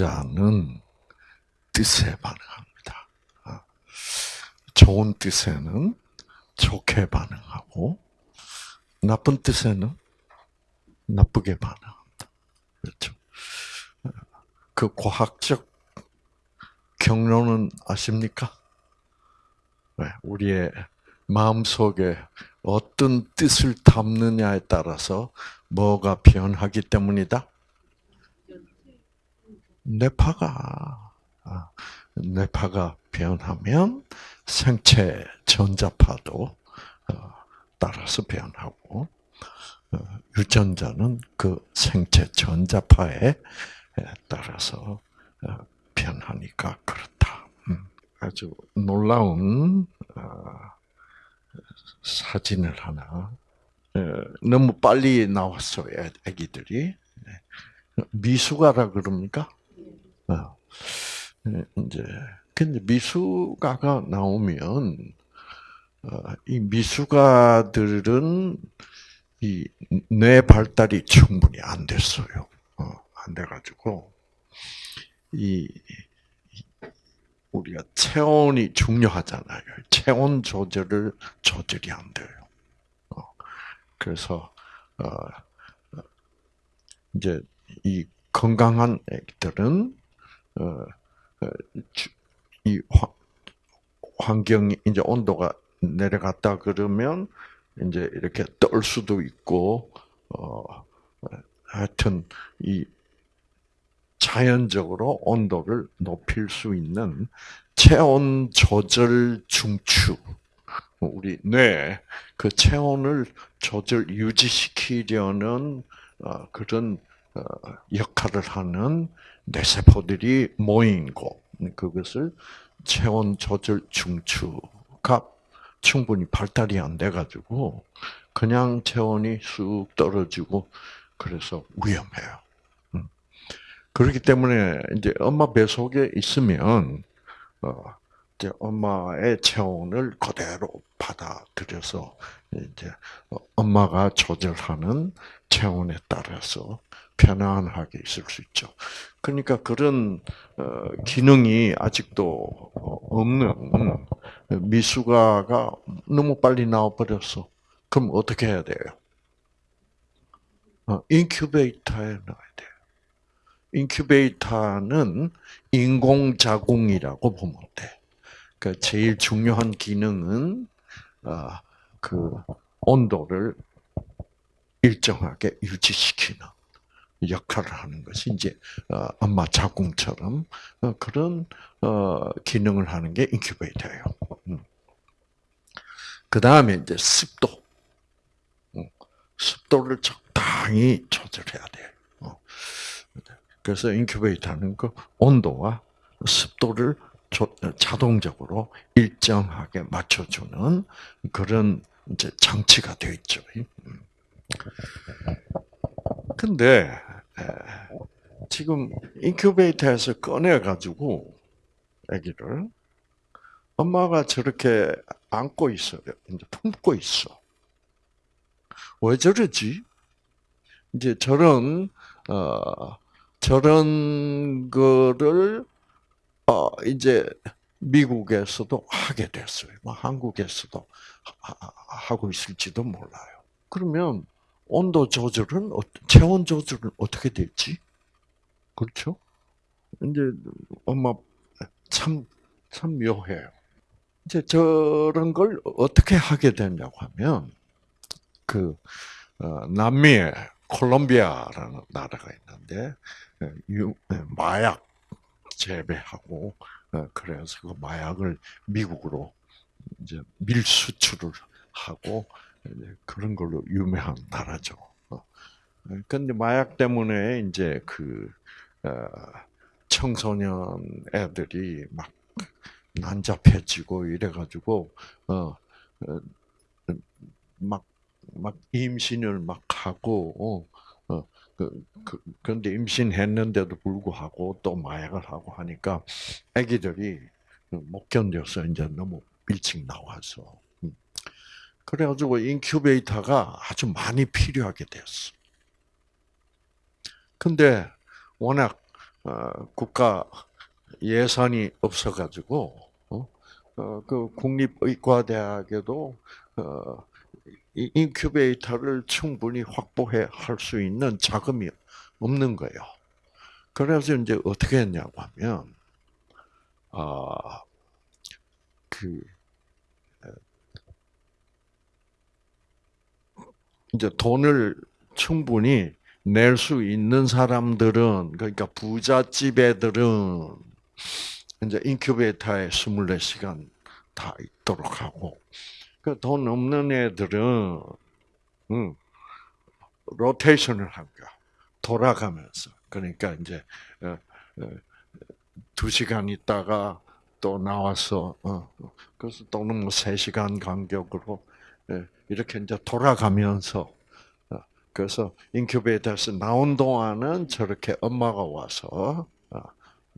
유전자는 뜻에 반응합니다. 아, 좋은 뜻에는 좋게 반응하고 나쁜 뜻에는 나쁘게 반응한다. 그렇죠. 그 과학적 경로는 아십니까? 우리의 마음 속에 어떤 뜻을 담느냐에 따라서 뭐가 변하기 때문이다? 뇌파가, 아, 뇌파가 변하면 생체 전자파도 어, 따라서 변하고, 어, 유전자는 그 생체 전자파에 따라서 어, 변하니까 그렇다. 음, 아주 놀라운 사진을 하나 너무 빨리 나왔어요, 아기들이. 네. 미숙아라 그럽니까? 어. 네, 이제 근데 미숙아가 나오면 어, 이 미숙아들은 이 뇌 발달이 충분히 안 됐어요. 어, 안 돼가지고 이 우리가 체온이 중요하잖아요. 체온 조절을 조절이 안 돼요. 그래서 이제 이 건강한 애들은 이 환경이 이제 온도가 내려갔다 그러면 이제 이렇게 떨 수도 있고 어 하여튼 이 자연적으로 온도를 높일 수 있는 체온 조절 중추 우리 뇌 그 체온을 조절 유지시키려는 어, 그런 어, 역할을 하는 뇌세포들이 모인 곳 그것을 체온 조절 중추가 충분히 발달이 안 돼가지고 그냥 체온이 쑥 떨어지고 그래서 위험해요. 음. 그렇기 때문에 이제 엄마 배 속에 있으면 어, 이제 엄마의 체온을 그대로 받아들여서 이제 엄마가 조절하는 체온에 따라서 편안하게 있을 수 있죠. 그러니까 그런 어, 기능이 아직도 없는 미숙아가 너무 빨리 나와버렸어. 그럼 어떻게 해야 돼요? 어, 인큐베이터에 넣어야 돼요. 인큐베이터는 인공 자궁이라고 보면 돼. 그 제일 중요한 기능은 어, 그 온도를 일정하게 유지시키는 역할을 하는 것이 이제 어, 엄마 자궁처럼 어, 그런 기능을 하는 게 인큐베이터예요. 음. 그 다음에 이제 습도, 음. 습도를 적당히 조절해야 돼. 그래서 인큐베이터는 그 온도와 습도를 자동적으로 일정하게 맞춰주는 그런 이제 장치가 되어 있죠. 음. 근데 지금 인큐베이터에서 꺼내 가지고 아기를 엄마가 저렇게 안고 있어요. 이제 품고 있어. 왜 저러지? 이제 저런 어 저런 거를 어, 이제 미국에서도 하게 됐어요. 뭐 한국에서도 하고 있을지도 몰라요. 그러면 온도 조절은 체온 조절은 어떻게 될지 그렇죠? 이제 엄마 참 참 묘해요. 이제 저런 걸 어떻게 하게 되냐고 하면 그 어, 남미에 콜롬비아라는 나라가 있는데 마약 재배하고 어, 그래서 그 마약을 미국으로 이제 밀수출을 하고 그런 걸로 유명한 나라죠. 어. 근데 마약 때문에 이제 그 어, 청소년 애들이 막 난잡해지고 이래가지고 막막 임신을 막 하고 그, 그, 그런데 임신했는데도 불구하고 또 마약을 하고 하니까 아기들이 못 견뎌서 이제 너무 일찍 나와서. 음. 그래가지고 인큐베이터가 아주 많이 필요하게 됐어. 근데 워낙 어, 국가 예산이 없어가지고 어? 어, 그 국립의과대학에도 인큐베이터를 충분히 확보해 할 수 있는 자금이 없는 거예요. 그래서 이제 어떻게 했냐고 하면 아, 그 이제 돈을 충분히 낼 수 있는 사람들은 그러니까 부잣집 애들은 이제 인큐베이터에 24시간 다 있도록 하고 그 돈 없는 애들은 음, 로테이션을 한 거야. 돌아가면서. 그러니까 이제 어, 어, 두 시간 있다가 또 나와서 어, 그래서 또는 뭐 세 시간 간격으로 예, 이렇게 이제 돌아가면서 그래서 인큐베이터에서 나온 동안은 저렇게 엄마가 와서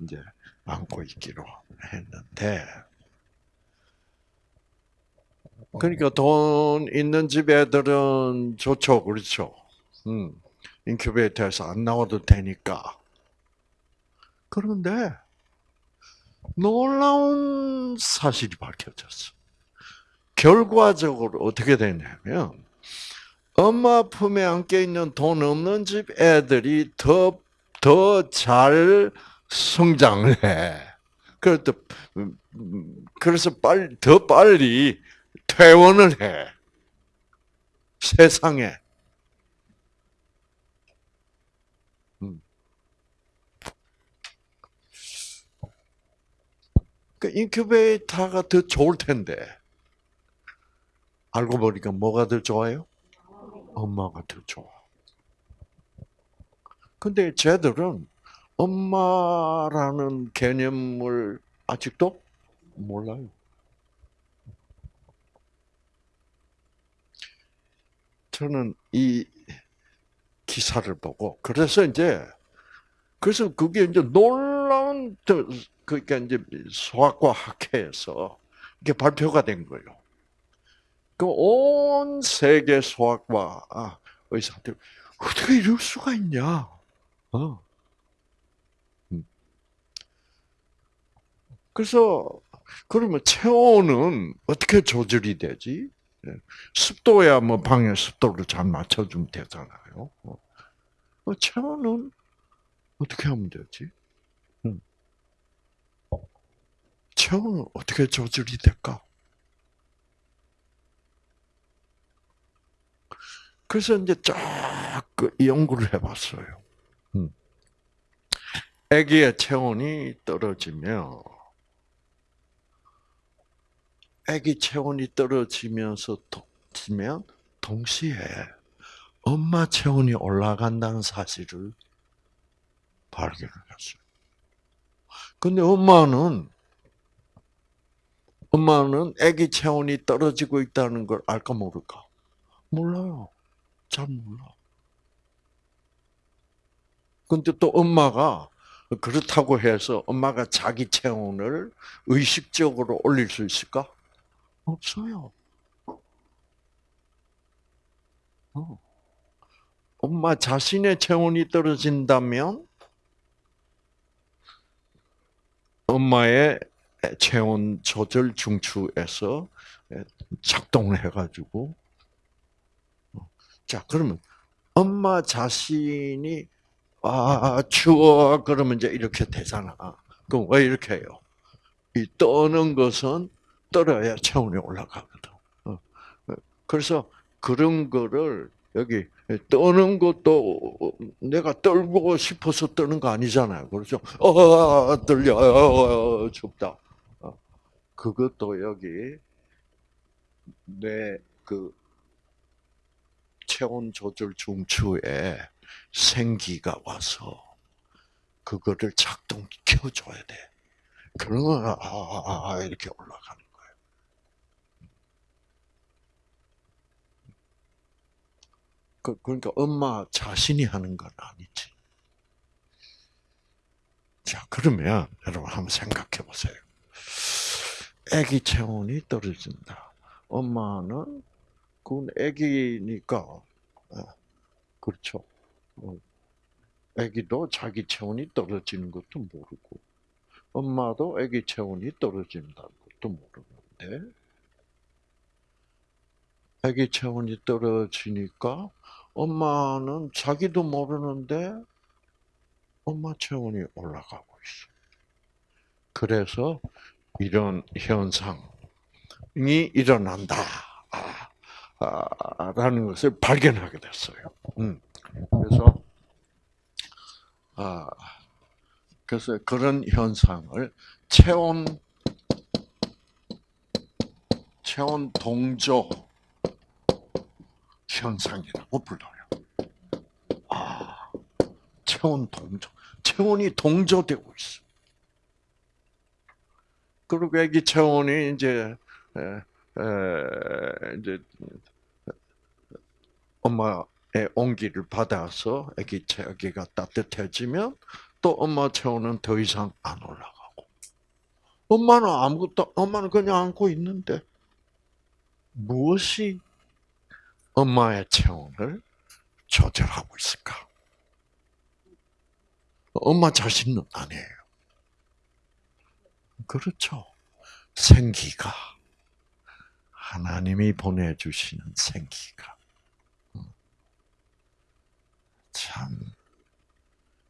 이제 안고 있기로 했는데 그러니까 돈 있는 집 애들은 좋죠, 그렇죠? 음, 인큐베이터에서 안 나와도 되니까. 그런데 놀라운 사실이 밝혀졌어. 결과적으로 어떻게 되냐면 엄마 품에 안겨 있는 돈 없는 집 애들이 더 더 잘 성장을 해. 그래서 그래서 빨리 더 빨리 퇴원을 해. 세상에. 음. 그 인큐베이터가 더 좋을 텐데. 알고 보니까 뭐가 더 좋아요? 엄마가 더 좋아. 근데 쟤들은 엄마라는 개념을 아직도 몰라요. 저는 이 기사를 보고 그래서 이제 그래서 그게 이제 놀라운 그러니까 이제 수학과 학회에서 이게 발표가 된 거예요. 그 온 세계 수학과 아, 의사들 어떻게 이럴 수가 있냐? 어. 음. 그래서 그러면 체온은 어떻게 조절이 되지? 예. 습도야 뭐 방에 습도를 잘 맞춰주면 되잖아요. 어. 어, 체온은 어떻게 하면 되지? 음. 체온은 어떻게 조절이 될까? 그래서 이제 쫙그 연구를 해봤어요. 음. 아기의 체온이 떨어지면 아기 체온이 떨어지면서 지면 동시에 엄마 체온이 올라간다는 사실을 발견을 했어요. 근데 엄마는 엄마는 아기 체온이 떨어지고 있다는 걸 알까 모를까? 몰라요. 잘 몰라. 근데 또 엄마가 그렇다고 해서 엄마가 자기 체온을 의식적으로 올릴 수 있을까? 없어요. 어. 엄마 자신의 체온이 떨어진다면 엄마의 체온 조절 중추에서 작동을 해가지고 어. 자 그러면 엄마 자신이 아 추워 그러면 이제 이렇게 되잖아. 그럼 왜 이렇게 해요? 이 떠는 것은 떨어야 체온이 올라가거든. 어. 그래서 그런 거를 여기 떠는 것도 내가 떨고 싶어서 떠는 거 아니잖아요. 그렇죠? 어, 떨려, 어, 춥다. 어. 그것도 여기 내 그 체온 조절 중추에 생기가 와서 그거를 작동시켜줘야 돼. 그러면 아, 아, 아, 아 이렇게 올라가는 그, 그러니까 엄마 자신이 하는 건 아니지. 자, 그러면 여러분 한번 생각해 보세요. 아기 체온이 떨어진다. 엄마는 그건 아기니까 어, 그렇죠. 어, 아기도 자기 체온이 떨어지는 것도 모르고, 엄마도 아기 체온이 떨어진다는 것도 모르는데, 아기 체온이 떨어지니까 엄마는 자기도 모르는데 엄마 체온이 올라가고 있어. 그래서 이런 현상이 일어난다. 아, 라는 것을 발견하게 됐어요. 음. 그래서 아 그래서 그런 현상을 체온 체온 동조 현상이라고 불러요. 아, 체온 동조. 체온이 동조되고 있어. 그리고 애기 체온이 이제, 에, 에, 이제, 엄마의 온기를 받아서 애기 체기가 따뜻해지면 또 엄마 체온은 더 이상 안 올라가고. 엄마는 아무것도, 엄마는 그냥 안고 있는데, 무엇이 엄마의 체온을 조절하고 있을까? 엄마 자신은 아니에요. 그렇죠. 생기가. 하나님이 보내주시는 생기가.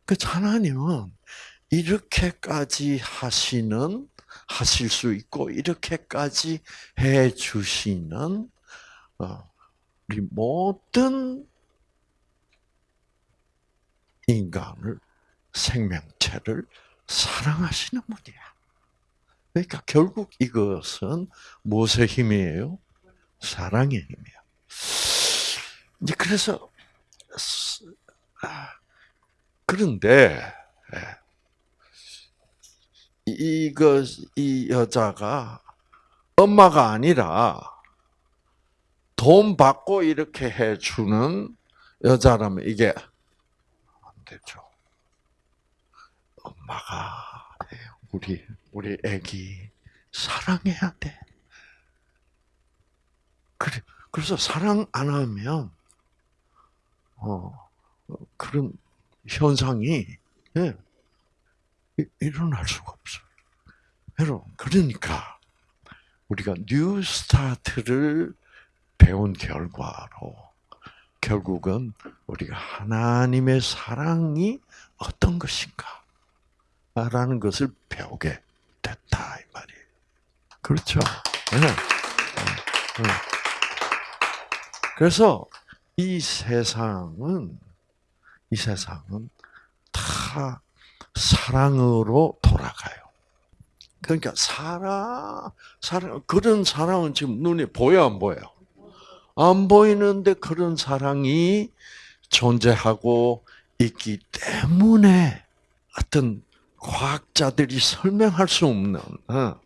그 하나님은 이렇게까지 하시는, 하실 수 있고, 이렇게까지 해 주시는, 어, 우리 모든 인간을 생명체를 사랑하시는 분이야. 그러니까 결국 이것은 무엇의 힘이에요? 사랑의 힘이야. 이제 그래서 아, 그런데 예, 이거 이 여자가 엄마가 아니라 돈 받고 이렇게 해주는 여자라면 이게 안 되죠. 엄마가 우리 우리 아기 사랑해야 돼. 그래 그래서 사랑 안 하면 어 그런 현상이 예, 일어날 수가 없어요. 여러분 그러니까 우리가 NEWSTART를 배운 결과로 결국은 우리가 하나님의 사랑이 어떤 것인가 라는 것을 배우게 됐다 이 말이에요. 그렇죠. 네. 그래서 이 세상은 이 세상은 다 사랑으로 돌아가요. 그러니까 사랑, 사랑 그런 사랑은 지금 눈에 보여 안 보여? 안 보이는데 그런 사랑이 존재하고 있기 때문에 어떤 과학자들이 설명할 수 없는 어,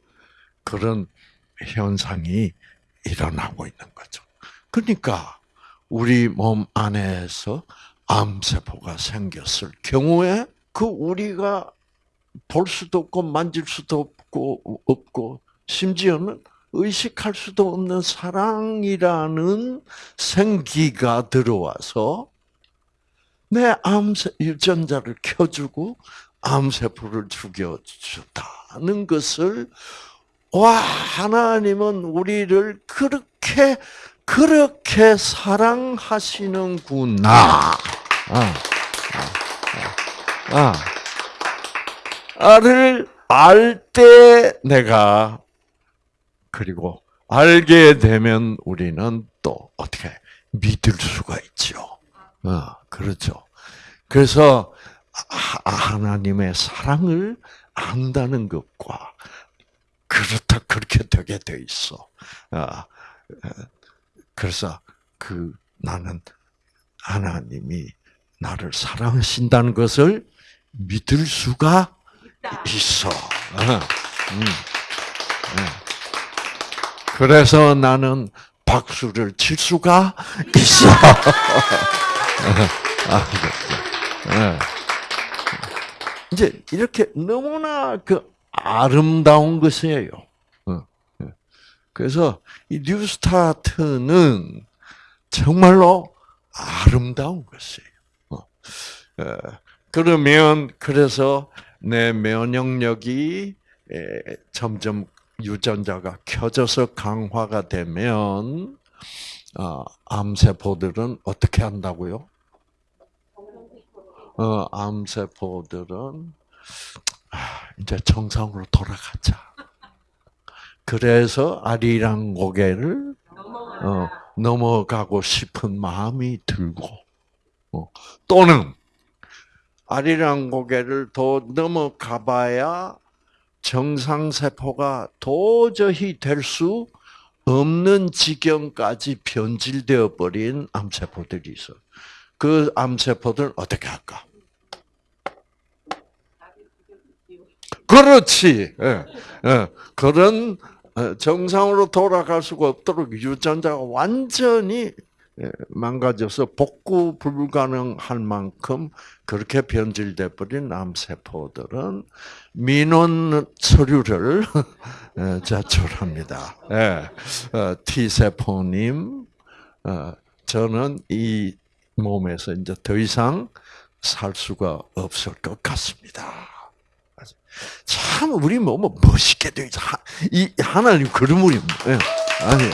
그런 현상이 일어나고 있는 거죠. 그러니까 우리 몸 안에서 암세포가 생겼을 경우에 그 우리가 볼 수도 없고 만질 수도 없고 없고 심지어는 의식할 수도 없는 사랑이라는 생기가 들어와서 내 암세 유전자를 켜주고 암세포를 죽여주다는 것을 와 하나님은 우리를 그렇게 그렇게 사랑하시는구나. 아, 아, 아, 를 알 때 내가 그리고 알게 되면 우리는 또 어떻게 믿을 수가 있죠. 어, 그렇죠. 그래서 하나님의 사랑을 안다는 것과 그렇다 그렇게 되게 돼 있어. 어, 그래서 그 나는 하나님이 나를 사랑하신다는 것을 믿을 수가 있어. 어, 음. 네. 그래서 나는 박수를 칠 수가 있어. 아, 네. 이제 이렇게 너무나 그 아름다운 것이에요. 어, 예. 그래서 이 뉴스타트는 정말로 아름다운 것이에요. 어, 예. 그러면 그래서 내 면역력이 점점 유전자가 켜져서 강화가 되면 어, 암세포들은 어떻게 한다고요? 어, 암세포들은 아, 이제 정상으로 돌아가자. 그래서 아리랑 고개를 어, 넘어가고 싶은 마음이 들고 어, 또는 아리랑 고개를 더 넘어가봐야 정상세포가 도저히 될 수 없는 지경까지 변질되어 버린 암세포들이 있어. 그 암세포들 어떻게 할까? 그렇지. 예, 예. 그런 정상으로 돌아갈 수가 없도록 유전자가 완전히 예, 망가져서 복구 불가능할 만큼 그렇게 변질돼 버린 암세포들은 민원 서류를 예, 제출합니다. 예, 어, T 세포님, 어, 저는 이 몸에서 이제 더 이상 살 수가 없을 것 같습니다. 참 우리 몸은 멋있게 돼. 이 하나님 그림물이 아니.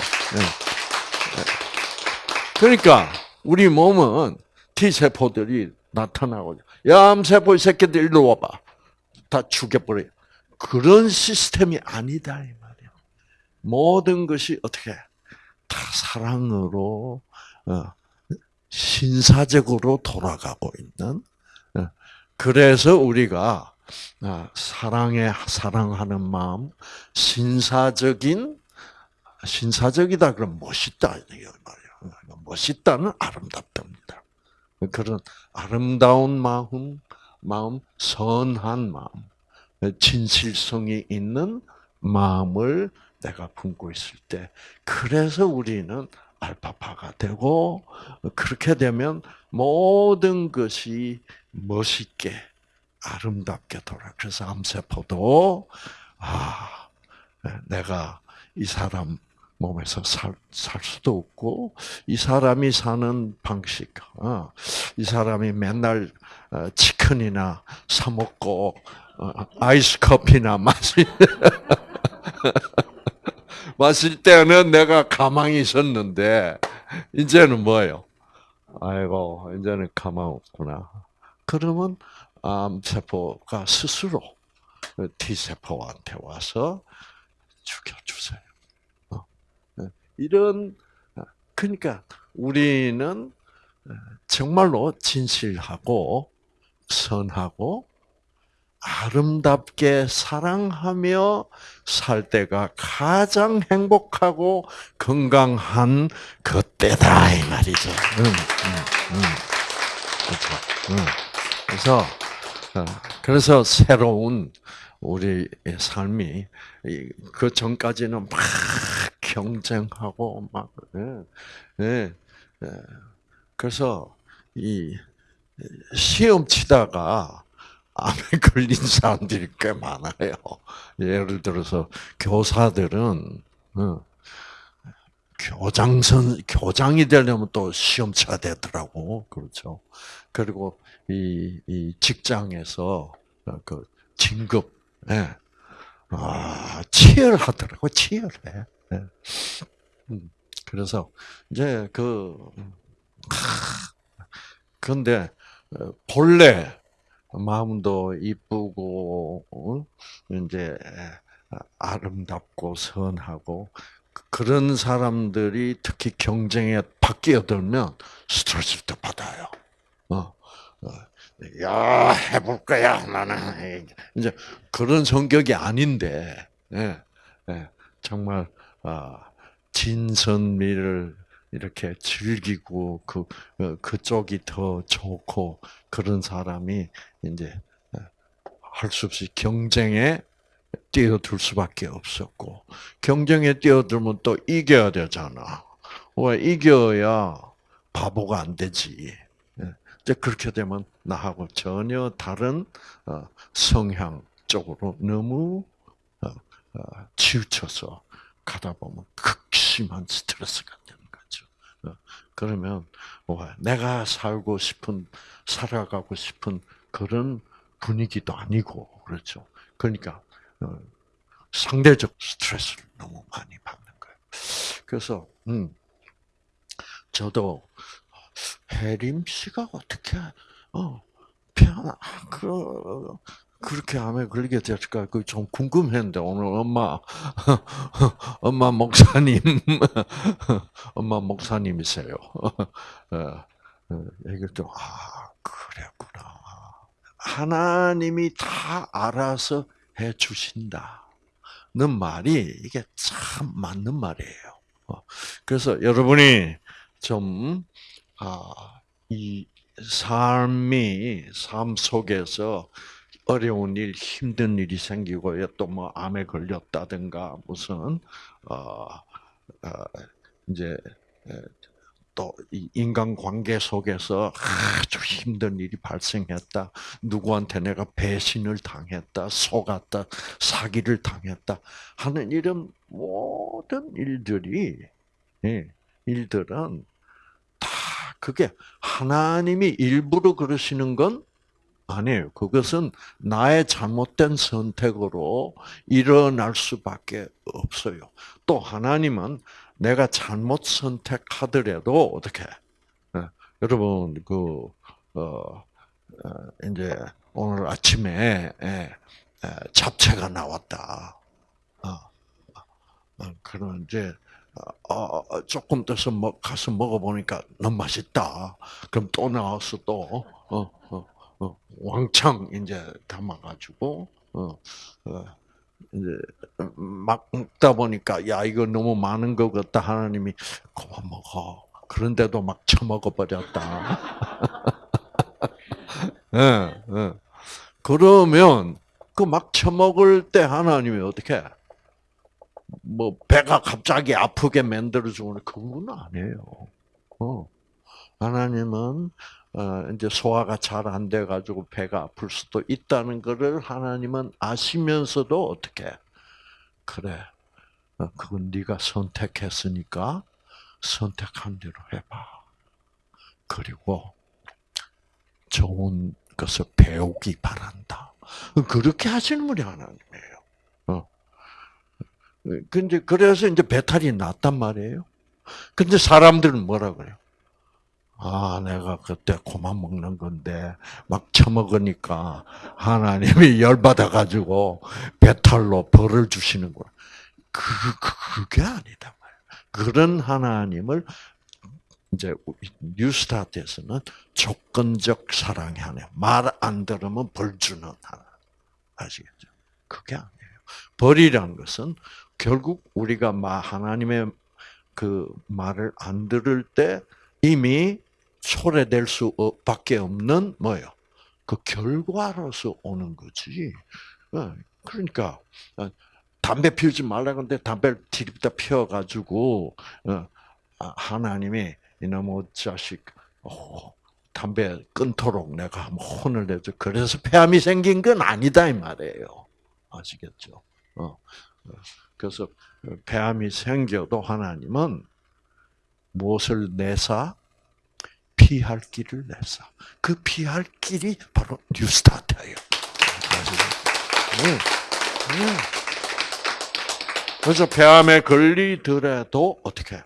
그러니까 우리 몸은 T 세포들이 나타나고 야 암세포 이 새끼들 일로 와봐 다 죽여버려. 그런 시스템이 아니다 이 말이야. 모든 것이 어떻게 다 사랑으로 어, 신사적으로 돌아가고 있는. 어, 그래서 우리가 아, 사랑에 사랑하는 마음, 신사적인 신사적이다 그럼 멋있다 이 말이야. 멋있다는 아름답답니다. 그런 아름다운 마음, 마음, 선한 마음, 진실성이 있는 마음을 내가 품고 있을 때, 그래서 우리는 알파파가 되고, 그렇게 되면 모든 것이 멋있게, 아름답게 돌아. 그래서 암세포도, 아, 내가 이 사람 몸에서 살, 살 수도 없고 이 사람이 사는 방식, 어, 이 사람이 맨날 어, 치킨이나 사 먹고 어, 아이스 커피나 마실 마실 때는 내가 가망이 있었는데 이제는 뭐예요? 아이고 이제는 가망 없구나. 그러면 암세포가 스스로 T 세포한테 와서 죽여주세요. 이런 그러니까 우리는 정말로 진실하고 선하고 아름답게 사랑하며 살 때가 가장 행복하고 건강한 그때다 이 말이죠. 응, 응, 응. 그렇죠. 그래서 어, 그래서 새로운 우리의 삶이 그 전까지는 막 경쟁하고 막 예, 예, 예. 그래서 이 시험 치다가 암에 걸린 사람들이 꽤 많아요. 예를 들어서 교사들은 어, 교장선 교장이 되려면 또 시험 쳐야 되더라고 그렇죠. 그리고 이, 이 직장에서 그 진급 예. 아, 치열하더라고 치열해. 네. 음, 그래서 이제 그 근데 어, 본래 마음도 이쁘고 어, 이제 아름답고 선하고 그런 사람들이 특히 경쟁에 바뀌어들면 스트레스를 받아요. 어, 어, 야 해볼 거야 나는 이제 그런 성격이 아닌데 예, 예, 정말 아, 진선미를 이렇게 즐기고 그 어, 그쪽이 더 좋고 그런 사람이 이제 어, 할수 없이 경쟁에 뛰어들 수밖에 없었고 경쟁에 뛰어들면 또 이겨야 되잖아. 왜 이겨야 바보가 안 되지. 예. 이제 그렇게 되면 나하고 전혀 다른 어, 성향 쪽으로 너무 치우쳐서 가다 보면 극심한 스트레스가 되는 거죠. 어, 그러면 내가 살고 싶은 살아가고 싶은 그런 분위기도 아니고 그렇죠. 그러니까 어, 상대적 스트레스를 너무 많이 받는 거예요. 그래서 음, 저도 해림 씨가 어떻게 어 피아노 그 그렇게 암에 걸리게 됐을까 그 좀 궁금했는데 오늘 엄마 엄마 목사님 엄마 목사님이세요. 어, 어, 얘기를 좀아 그랬구나. 하나님이 다 알아서 해 주신다 는 말이 이게 참 맞는 말이에요. 어, 그래서 여러분이 좀 아, 이 삶이 삶 속에서 어려운 일, 힘든 일이 생기고 또 뭐 암에 걸렸다든가 무슨 어, 어 이제 또 인간 관계 속에서 아주 힘든 일이 발생했다. 누구한테 내가 배신을 당했다, 속았다, 사기를 당했다 하는 이런 모든 일들이 예, 일들은 다 그게 하나님이 일부러 그러시는 건 아니에요. 그것은 나의 잘못된 선택으로 일어날 수밖에 없어요. 또 하나님은 내가 잘못 선택하더라도 어떻게? 네. 여러분 그 어, 어, 이제 오늘 아침에 예, 예, 잡채가 나왔다. 어, 어, 그런 이제 어, 조금 떠서 먹, 가서 먹어보니까 너무 맛있다. 그럼 또 나와서 또 어, 어, 어, 왕창 이제 담아가지고 어, 어, 막 먹다 보니까 야 이거 너무 많은 것 같다 하나님이 그만 먹어. 그런데도 막 처먹어 버렸다. 예, 예. 그러면 그 막 처먹을 때 하나님이 어떻게? 뭐 배가 갑자기 아프게 만들어 주는 그건 아니에요. 어. 하나님은 어, 이제 소화가 잘 안 돼 가지고 배가 아플 수도 있다는 것을 하나님은 아시면서도 어떻게 그래 어, 그건 네가 선택했으니까 선택한 대로 해봐. 그리고 좋은 것을 배우기 바란다. 그렇게 하시는 분이 하나님이에요. 어. 근데 그래서 이제 배탈이 났단 말이에요. 근데 사람들은 뭐라 그래요? 아, 내가 그때 고만 먹는 건데, 막 처먹으니까 하나님이 열받아가지고 배탈로 벌을 주시는 거야. 그, 그, 그게 아니다 그런 하나님을 이제 뉴스타트에서는 조건적 사랑이 하나님. 말안 들으면 벌 주는 하나님. 아시겠죠? 그게 아니에요. 벌이란 것은 결국 우리가 하나님의 그 말을 안 들을 때 이미 초래될 수밖에 없는 뭐요? 그 결과로서 오는 거지. 어, 그러니까 어, 담배 피우지 말라 그러는데 담배를 디립다 피워가지고 어, 아, 하나님이 이놈의 자식 담배 끊도록 내가 한번 혼을 내줘. 그래서 폐암이 생긴 건 아니다 이 말이에요. 아시겠죠? 그래서 폐암이 생겨도 하나님은 무엇을 내사 피할 길을 내사. 그 피할 길이 바로 뉴스타트예요. 네. 네. 그래서 폐암에 걸리더라도 어떻게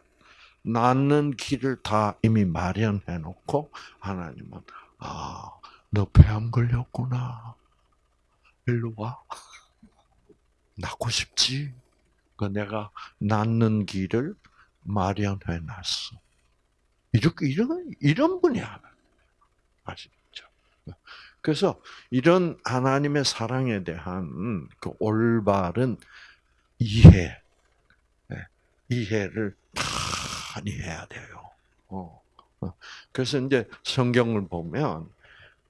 낫는 길을 다 이미 마련해 놓고 하나님은 아, 너 폐암 걸렸구나. 일로 와. 낫고 싶지? 그 내가 낫는 길을 마련해 놨어. 이런 이런 분이 하나 아시죠? 그래서 이런 하나님의 사랑에 대한 그 올바른 이해, 예, 이해를 많이 해야 돼요. 어, 어. 그래서 이제 성경을 보면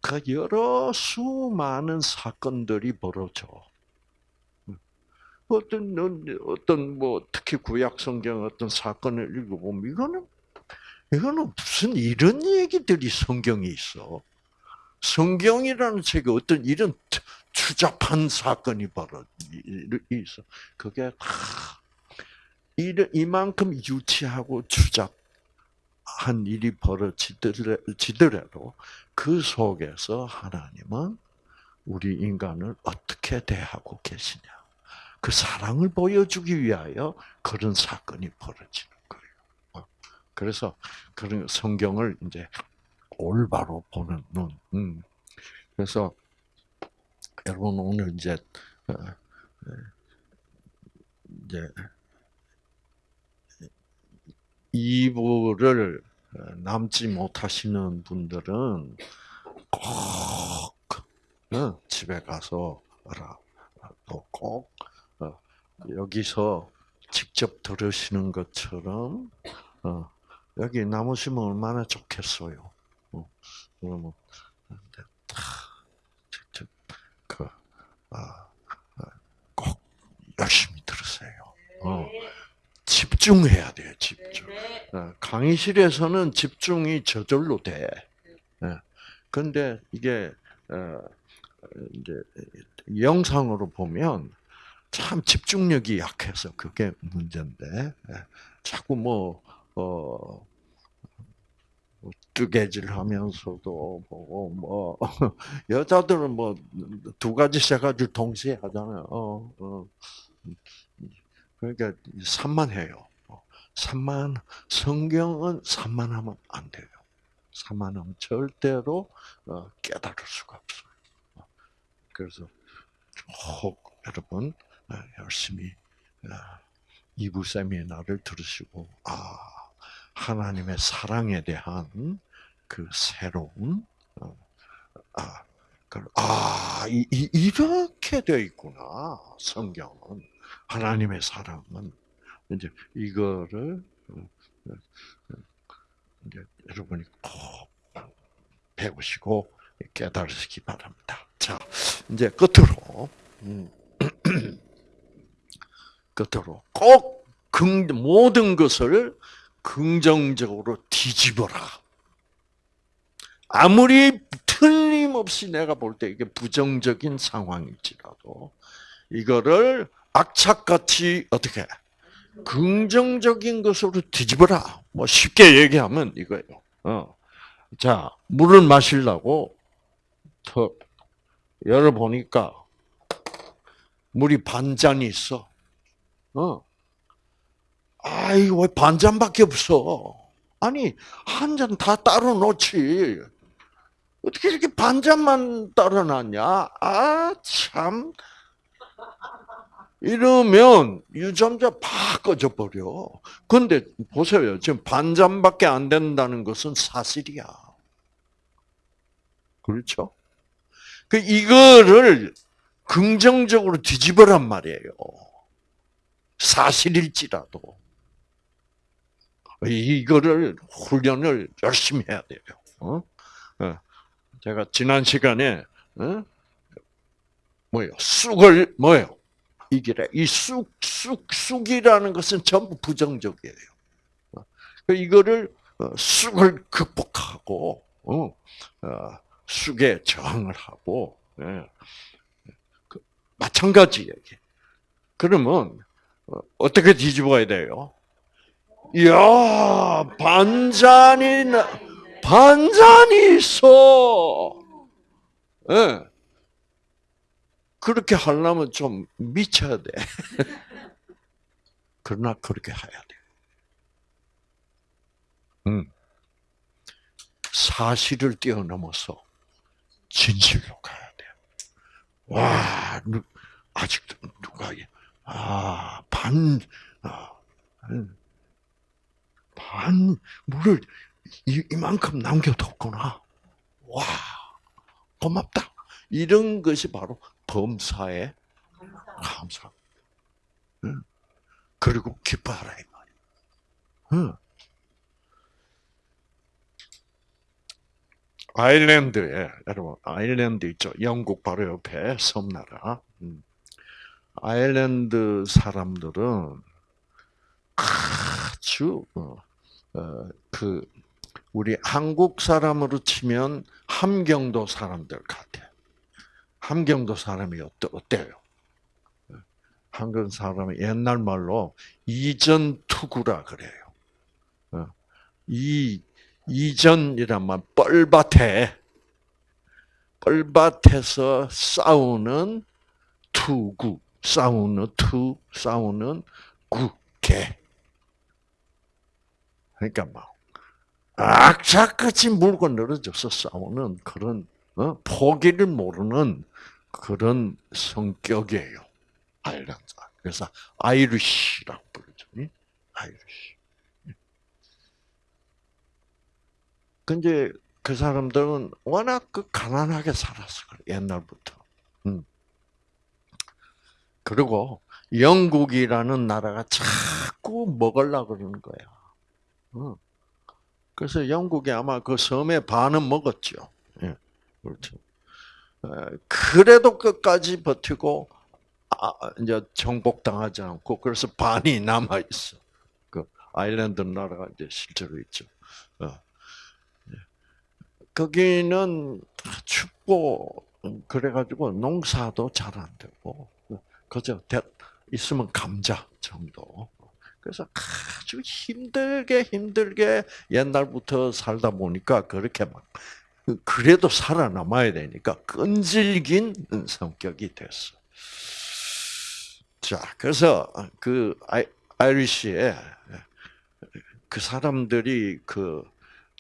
그 여러 수많은 사건들이 벌어져. 어떤 어떤 뭐 특히 구약 성경 어떤 사건을 읽어보면 이거는 이거는 무슨 이런 얘기들이 성경에 있어. 성경이라는 책에 어떤 이런 추잡한 사건이 바로 있어. 그게 다 이만큼 유치하고 추잡한 일이 벌어지더라도 그 속에서 하나님은 우리 인간을 어떻게 대하고 계시냐. 그 사랑을 보여주기 위하여 그런 사건이 벌어지는. 그래서 그런 성경을 이제 올바로 보는 눈. 음. 그래서 여러분 오늘 이제 어, 이제 2부를 남지 못하시는 분들은 꼭 어, 집에 가서 꼭 어, 여기서 직접 들으시는 것처럼 여기 남으시면 얼마나 좋겠어요. 그러면 직접 그꼭 아, 아, 열심히 들으세요. 어. 집중해야 돼요, 집중. 어, 강의실에서는 집중이 저절로 돼. 예. 근데 이게 어, 이제 영상으로 보면 참 집중력이 약해서 그게 문제인데 예. 자꾸 뭐 어, 뭐 뜨개질 하면서도 보고 뭐 여자들은 뭐 두 가지 세 가지 동시에 하잖아요. 어, 어. 그러니까 산만해요. 산만 성경은 산만하면 안 돼요. 산만하면 절대로 어, 깨달을 수가 없어요. 그래서 혹 여러분 어, 열심히 어, 이부 세미나를 들으시고 아 하나님의 사랑에 대한 그 새로운 아, 아 이, 이렇게 되어 있구나 성경은 하나님의 사랑은 이제 이거를 어, 어, 이제 여러분이 꼭 배우시고 깨달으시기 바랍니다. 자, 이제 끝으로 음, 끝으로 꼭 긍, 모든 것을 긍정적으로 뒤집어라. 아무리 틀림없이 내가 볼 때 이게 부정적인 상황일지라도 이거를 악착같이 어떻게 긍정적인 것으로 뒤집어라. 뭐 쉽게 얘기하면 이거예요. 어. 자, 물을 마시려고 턱 열어 보니까 물이 반 잔이 있어. 어. 아이, 왜 반잔밖에 없어? 아니, 한 잔 다 따로 놓지. 어떻게 이렇게 반잔만 따로 놨냐? 아, 참. 이러면 유전자 팍 꺼져 버려. 근데 보세요. 지금 반잔밖에 안 된다는 것은 사실이야. 그렇죠? 그 이거를 긍정적으로 뒤집어란 말이에요. 사실일지라도. 이거를 훈련을 열심히 해야 돼요. 어? 어. 제가 지난 시간에 어? 뭐요? 쑥을 뭐요? 이기래. 이 쑥, 쑥, 쑥이라는 것은 전부 부정적이에요. 그 이거를 어, 쑥을 극복하고 어, 어, 쑥에 저항을 하고 예. 그 마찬가지 얘기. 그러면 어떻게 뒤집어야 돼요? 이야 반잔이 반잔이 있어. 예. 그렇게 하려면 좀 미쳐야 돼. 그러나 그렇게 해야 돼. 음. 사실을 뛰어넘어서 진실로 가야 돼. 와, 아직도 누가, 아, 반, 아, 음. 반, 물을 이만큼 남겨뒀구나. 와, 고맙다. 이런 것이 바로 범사에 감사. 응. 그리고 기뻐하라 이 말이야. 응. 아일랜드에 여러분 아일랜드 있죠. 영국 바로 옆에 섬나라. 음. 아일랜드 사람들은 아주 어, 어, 그 우리 한국 사람으로 치면 함경도 사람들 같아. 함경도 사람이 어때요? 한국 사람이 옛날 말로 이전 투구라 그래요. 어. 이 이전이란 말 뻘밭에 뻘밭에서 싸우는 투구, 싸우는 투, 싸우는 구, 개. 그러니까 막 악착같이 물고 늘어져서 싸우는 그런 어? 포기를 모르는 그런 성격이에요. 아일랜드. 그래서 Irish라고 부르죠. Irish. 근데 그 사람들은 워낙 그 가난하게 살았어. 옛날부터. 음. 그리고 영국이라는 나라가 자꾸 먹으려고 그러는 거야. 어. 그래서 영국이 아마 그 섬의 반은 먹었죠. 예. 그렇죠. 그래도 끝까지 버티고 아, 이제 정복당하지 않고 그래서 반이 남아 있어. 그 아일랜드 나라가 이제 실제로 있죠. 어. 예. 거기는 춥고 그래가지고 농사도 잘 안 되고 그저 있으면 감자 정도. 그래서 아주 힘들게 힘들게 옛날부터 살다 보니까 그렇게 막 그래도 살아남아야 되니까 끈질긴 성격이 됐어. 자, 그래서 그 아이리시에 그 사람들이 그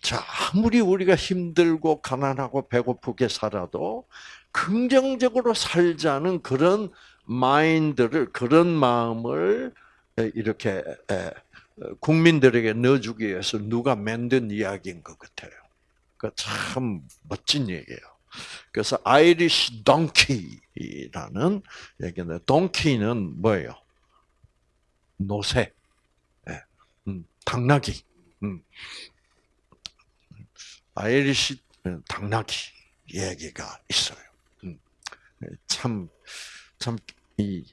자, 아무리 우리가 힘들고 가난하고 배고프게 살아도 긍정적으로 살자는 그런 마인드를 그런 마음을 이렇게 국민들에게 넣어주기 위해서 누가 만든 이야기인 것 같아요. 그참 멋진 얘기예요. 그래서 Irish donkey라는 얘기인데 donkey는 뭐예요? 노새, 네. 음, 당나귀. 음. Irish 당나귀 얘기가 있어요. 음. 참, 참, 이,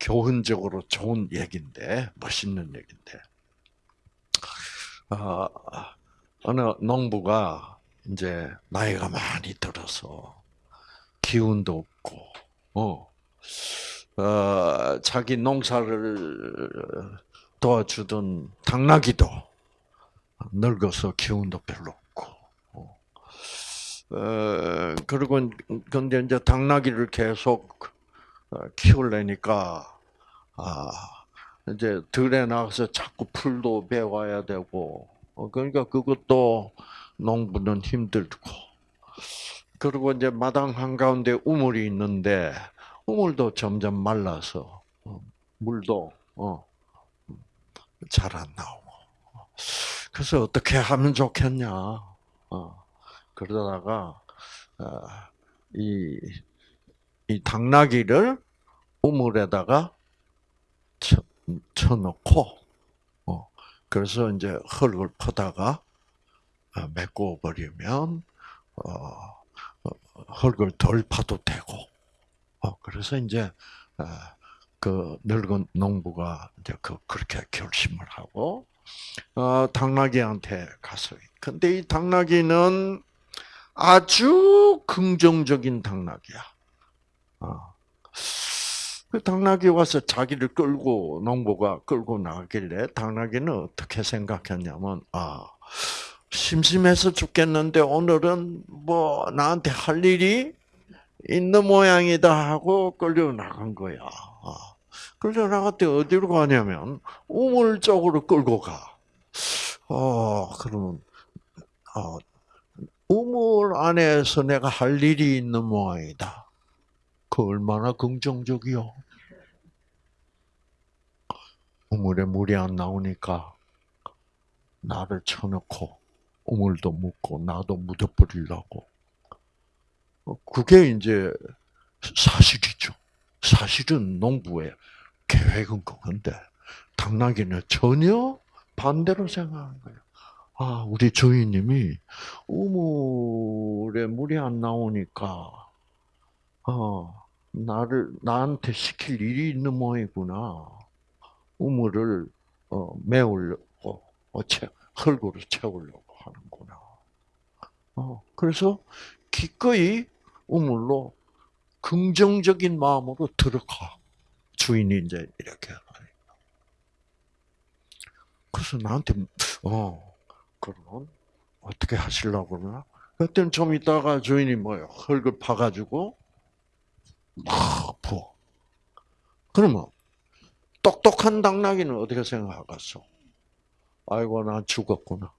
교훈적으로 좋은 얘기인데, 멋있는 얘기인데. 아, 어느 농부가 이제 나이가 많이 들어서 기운도 없고, 어, 어 자기 농사를 도와주던 당나귀도 늙어서 기운도 별로 없고, 어, 어 그리고 근데 이제 당나귀를 계속 어, 키울래니까 아 이제 들에 나가서 자꾸 풀도 베와야 되고 어, 그러니까 그것도 농부는 힘들고. 그리고 이제 마당 한 가운데 우물이 있는데 우물도 점점 말라서 어, 물도 잘안 나오고. 그래서 어떻게 하면 좋겠냐? 그러다가 이, 이 당나귀를 우물에다가 쳐, 쳐놓고 그래서 이제 흙을 퍼다가 어, 메꿔 버리면 어, 어, 흙을 덜 파도 되고 그래서 이제 그 늙은 농부가 이제 그 그렇게 결심을 하고 당나귀한테 갔어요. 근데 이 당나귀는 아주 긍정적인 당나귀야. 그 당나귀 와서 자기를 끌고 농부가 끌고 나가길래 당나귀는 어떻게 생각했냐면 아 심심해서 죽겠는데 오늘은 뭐 나한테 할 일이 있는 모양이다 하고 끌려 나간 거야. 아, 끌려 나갔대 어디로 가냐면 우물 쪽으로 끌고 가. 어 그러면 어, 우물 안에서 내가 할 일이 있는 모양이다. 그 얼마나 긍정적이요. 우물에 물이 안 나오니까 나를 쳐놓고 우물도 묻고 나도 묻어버리려고. 어, 그게 이제 사실이죠. 사실은 농부의 계획은 그건데 당나귀는 전혀 반대로 생각하는 거예요. 아, 우리 주인님이 우물에 물이 안 나오니까 어, 나를 나한테 시킬 일이 있는 모양이구나. 우물을 어, 메우려고 어, 채, 흙으로 채우려고 하는구나. 어, 그래서 기꺼이 우물로 긍정적인 마음으로 들어가. 주인이 이제 이렇게 하니까. 그래서 나한테 어 그러면 어떻게 하시려고 그러나? 그때는 좀 있다가 주인이 뭐요? 흙을 파가지고 막 부어. 그러면 똑똑한 당나귀는 어떻게 생각하겠어? 아이고 난 죽었구나.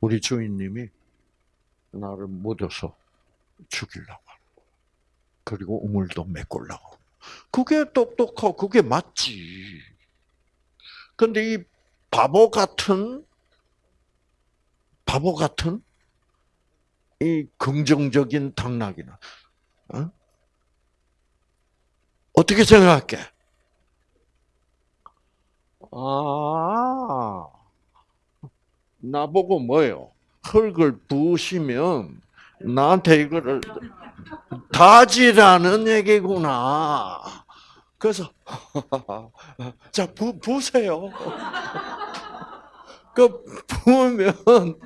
우리 주인님이 나를 묻어서 죽이려고. 그리고 우물도 메꾸려고. 그게 똑똑하고 그게 맞지. 근데 이 바보 같은 바보 같은 이 긍정적인 당나귀는 어? 어떻게 생각할게? 아, 나보고 뭐요? 흙을 부으시면 나한테 이거를 다지라는 얘기구나. 그래서 자 부, 부세요. 그 부으면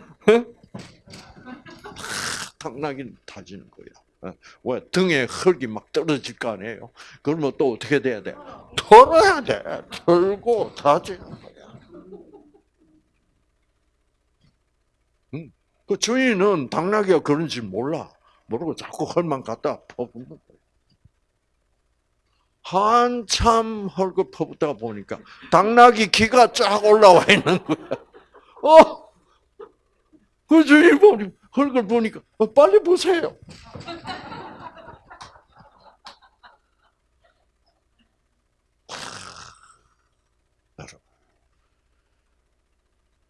당나귀는 다지는 거야. 왜 등에 흙이 막 떨어질 거 아니에요? 그러면 또 어떻게 돼야 돼? 털어야 돼. 털고 다지는 거야. 응. 그 주인은 당나귀가 그런지 몰라. 모르고 자꾸 헐만 갖다 퍼붓는 거야. 한참 헐고 퍼붓다가 보니까 당나귀 기가 쫙 올라와 있는 거야. 어? 그 주인 보니 헐걸 보니까 어, 빨리 보세요.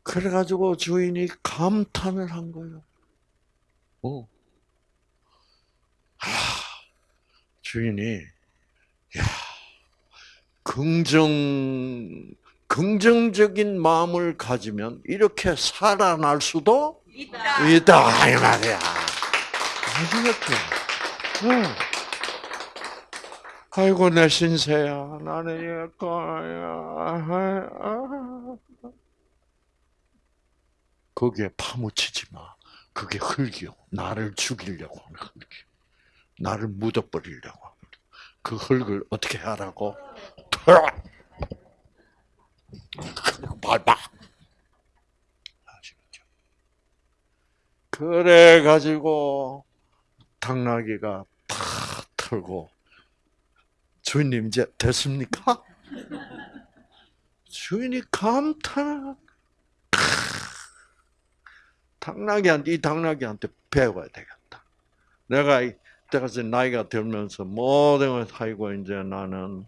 그래가지고 주인이 감탄을 한 거예요. 어. 하, 주인이, 야, 긍정, 긍정적인 마음을 가지면 이렇게 살아날 수도 있다. 있다, 이 말이야. 아시겠죠? 응. 아이고, 내 신세야. 나는 이럴 거야. 거기에 파묻히지 마. 그게 흙이요. 나를 죽이려고 하는 흙이요. 나를 묻어버리려고 하는 그 흙을 어떻게 하라고? 털어! 밟아. 아시겠죠? 그래 가지고 당나귀가 다 털고 주인님 이제 됐습니까? 주인이 감탄을 당나귀한테 이 당나귀한테 배워야 되겠다. 내가 이때까지 나이가 들면서 모든 걸 살고 이제 나는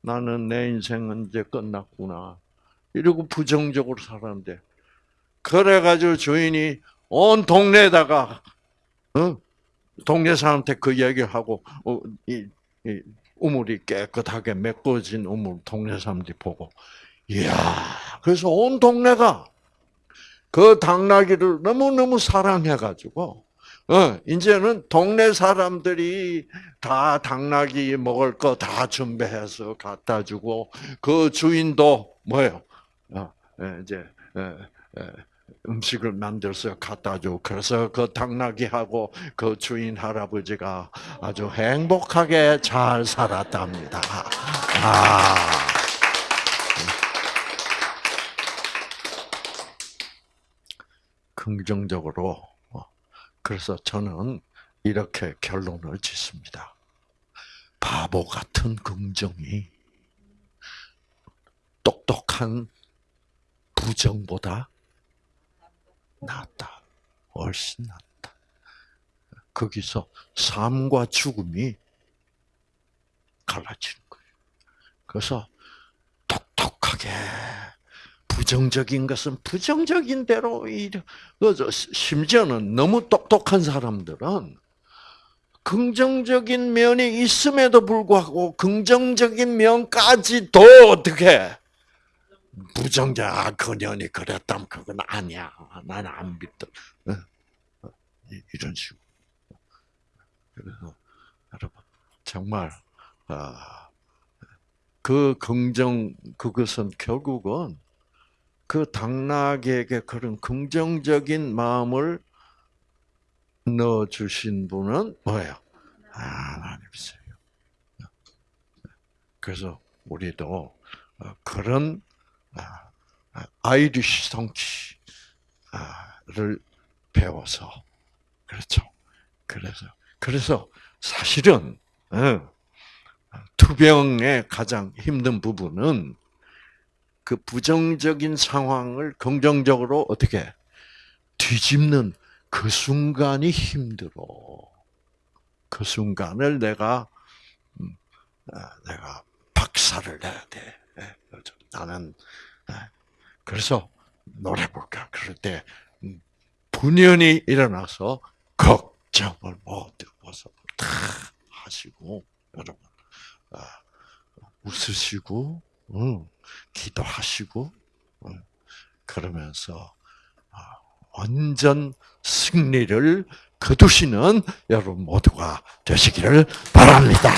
나는 내 인생은 이제 끝났구나. 이러고 부정적으로 살았는데 그래가지고 주인이 온 동네에다가 어? 동네 사람한테 그 얘기를 하고 어, 이, 이 우물이 깨끗하게 메꿔진 우물 동네 사람들이 보고 이야 그래서 온 동네가 그 당나귀를 너무너무 사랑해가지고, 어, 이제는 동네 사람들이 다 당나귀 먹을 거 다 준비해서 갖다 주고, 그 주인도 뭐예요? 어, 예, 이제, 예, 예, 음식을 만들어서 갖다 주고, 그래서 그 당나귀하고 그 주인 할아버지가 아주 행복하게 잘 살았답니다. 아. 긍정적으로. 어, 그래서 저는 이렇게 결론을 짓습니다. 바보 같은 긍정이 똑똑한 부정보다 낫다. 훨씬 낫다. 거기서 삶과 죽음이 갈라지는 거예요. 그래서 똑똑하게 부정적인 것은 부정적인 대로. 심지어는 너무 똑똑한 사람들은 긍정적인 면이 있음에도 불구하고 긍정적인 면까지도 어떻게 부정적 아, 그년이 그랬다면 그건 아니야. 나는 안 믿다. 이런 식으로. 그래서 여러분 정말 아, 그 긍정 그것은 결국은 그 당나귀에게 그런 긍정적인 마음을 넣어 주신 분은 뭐예요? 하나님이세요. 그래서 우리도 그런 아이리시 성취를 배워서 그렇죠. 그래서 그래서 사실은 어, 투병의 가장 힘든 부분은 그 부정적인 상황을 긍정적으로 어떻게 뒤집는 그 순간이 힘들어. 그 순간을 내가 음, 아, 내가 박살을 내야 돼. 예, 그렇죠. 나는 예. 그래서 노래 볼까? 그럴 때 음, 분연히 일어나서 걱정을 모두 벗어 다 하시고 여러분 아, 웃으시고 음, 기도하시고 음, 그러면서 아, 완전 승리를 거두시는 여러분 모두가 되시기를 바랍니다.